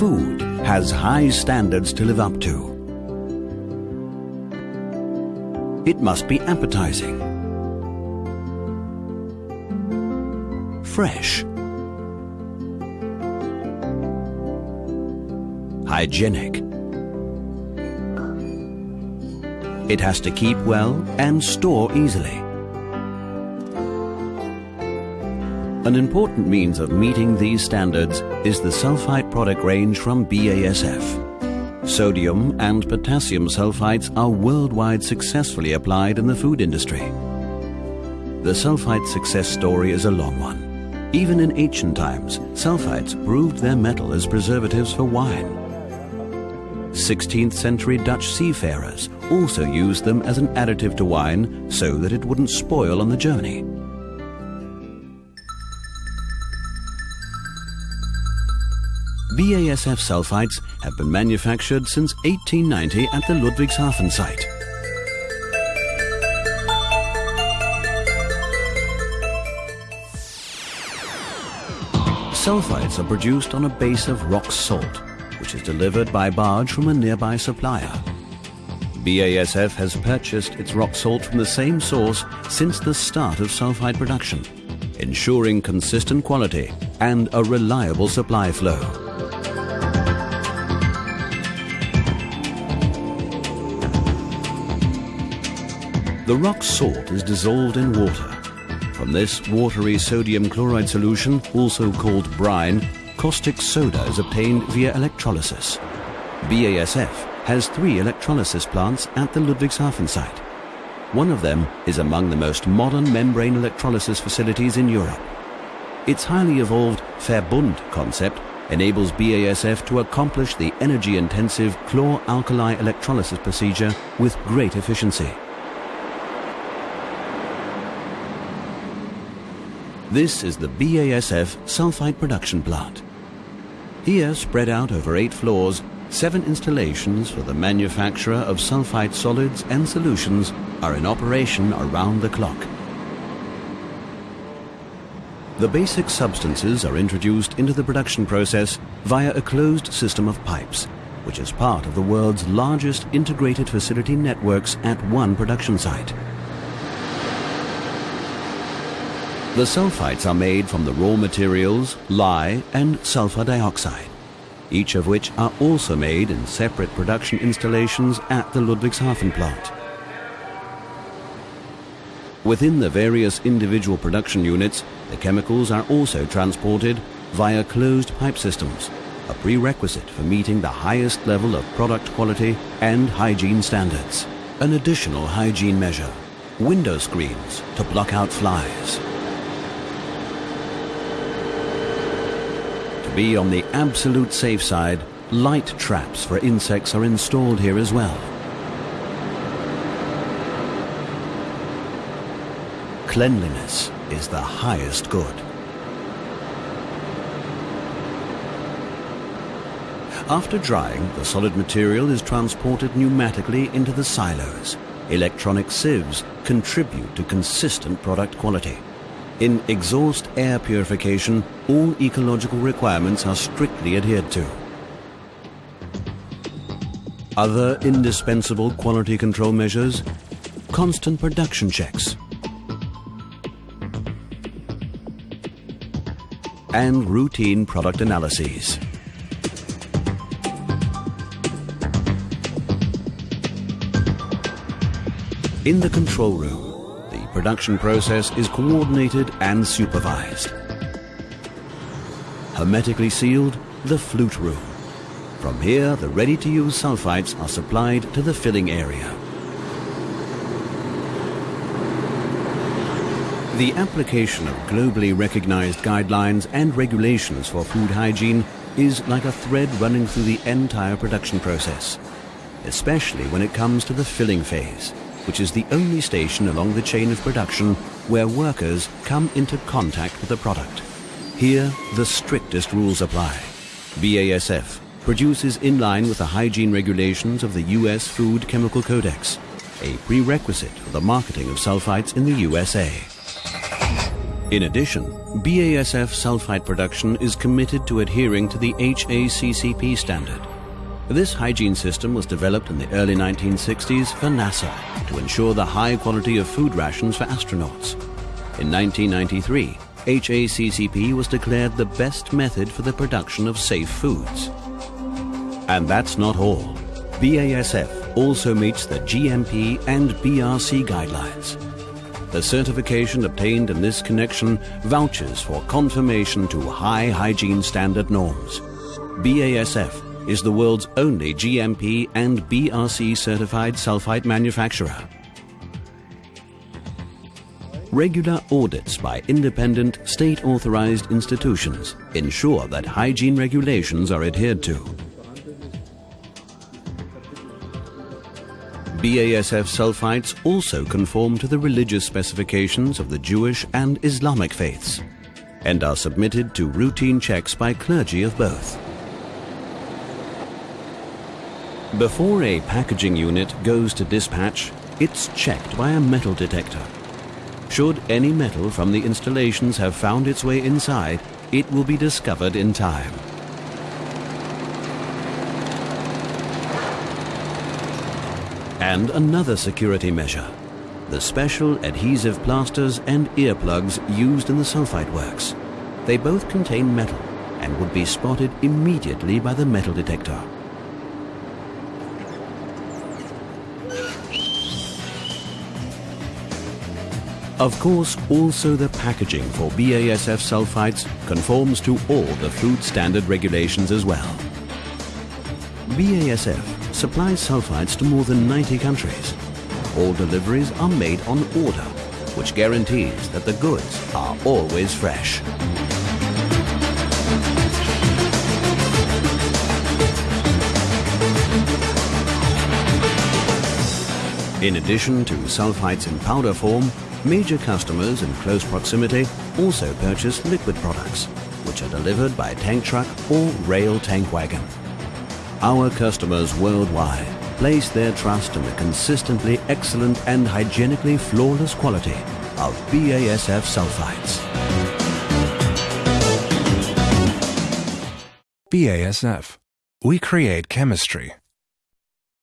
food has high standards to live up to. It must be appetizing, fresh, hygienic. It has to keep well and store easily. An important means of meeting these standards is the sulfite product range from BASF. Sodium and potassium sulfites are worldwide successfully applied in the food industry. The sulfite success story is a long one. Even in ancient times, sulfites proved their mettle as preservatives for wine. 16th century Dutch seafarers also used them as an additive to wine so that it wouldn't spoil on the journey. BASF sulfites have been manufactured since 1890 at the Ludwigshafen site. Sulfites are produced on a base of rock salt, which is delivered by barge from a nearby supplier. BASF has purchased its rock salt from the same source since the start of sulfite production, ensuring consistent quality and a reliable supply flow. The rock salt is dissolved in water. From this watery sodium chloride solution, also called brine, caustic soda is obtained via electrolysis. BASF has three electrolysis plants at the Ludwigshafen site. One of them is among the most modern membrane electrolysis facilities in Europe. Its highly evolved Verbund concept enables BASF to accomplish the energy-intensive chlor-alkali electrolysis procedure with great efficiency. This is the BASF sulfite production plant. Here, spread out over eight floors, seven installations for the manufacture of sulfite solids and solutions are in operation around the clock. The basic substances are introduced into the production process via a closed system of pipes, which is part of the world's largest integrated facility networks at one production site. The sulfites are made from the raw materials lye and sulfur dioxide, each of which are also made in separate production installations at the Ludwigshafen plant. Within the various individual production units, the chemicals are also transported via closed pipe systems, a prerequisite for meeting the highest level of product quality and hygiene standards. An additional hygiene measure, window screens to block out flies. Be on the absolute safe side, light traps for insects are installed here as well. Cleanliness is the highest good. After drying, the solid material is transported pneumatically into the silos. Electronic sieves contribute to consistent product quality. In exhaust air purification, all ecological requirements are strictly adhered to. Other indispensable quality control measures, constant production checks, and routine product analyses. In the control room, production process is coordinated and supervised. Hermetically sealed, the flute room. From here, the ready-to-use sulfites are supplied to the filling area. The application of globally recognized guidelines and regulations for food hygiene is like a thread running through the entire production process, especially when it comes to the filling phase which is the only station along the chain of production where workers come into contact with the product. Here, the strictest rules apply. BASF produces in line with the hygiene regulations of the U.S. Food Chemical Codex, a prerequisite for the marketing of sulfites in the USA. In addition, BASF sulfite production is committed to adhering to the HACCP standard. This hygiene system was developed in the early 1960s for NASA to ensure the high quality of food rations for astronauts. In 1993, HACCP was declared the best method for the production of safe foods. And that's not all. BASF also meets the GMP and BRC guidelines. The certification obtained in this connection vouches for confirmation to high hygiene standard norms. BASF is the world's only GMP and BRC certified sulfite manufacturer. Regular audits by independent state-authorized institutions ensure that hygiene regulations are adhered to. BASF sulfites also conform to the religious specifications of the Jewish and Islamic faiths and are submitted to routine checks by clergy of both. Before a packaging unit goes to dispatch, it's checked by a metal detector. Should any metal from the installations have found its way inside, it will be discovered in time. And another security measure, the special adhesive plasters and earplugs used in the sulfite works. They both contain metal and would be spotted immediately by the metal detector. Of course, also the packaging for BASF sulfites conforms to all the food standard regulations as well. BASF supplies sulfites to more than 90 countries. All deliveries are made on order, which guarantees that the goods are always fresh. In addition to sulfites in powder form, Major customers in close proximity also purchase liquid products, which are delivered by tank truck or rail tank wagon. Our customers worldwide place their trust in the consistently excellent and hygienically flawless quality of BASF sulfites. BASF. We create chemistry.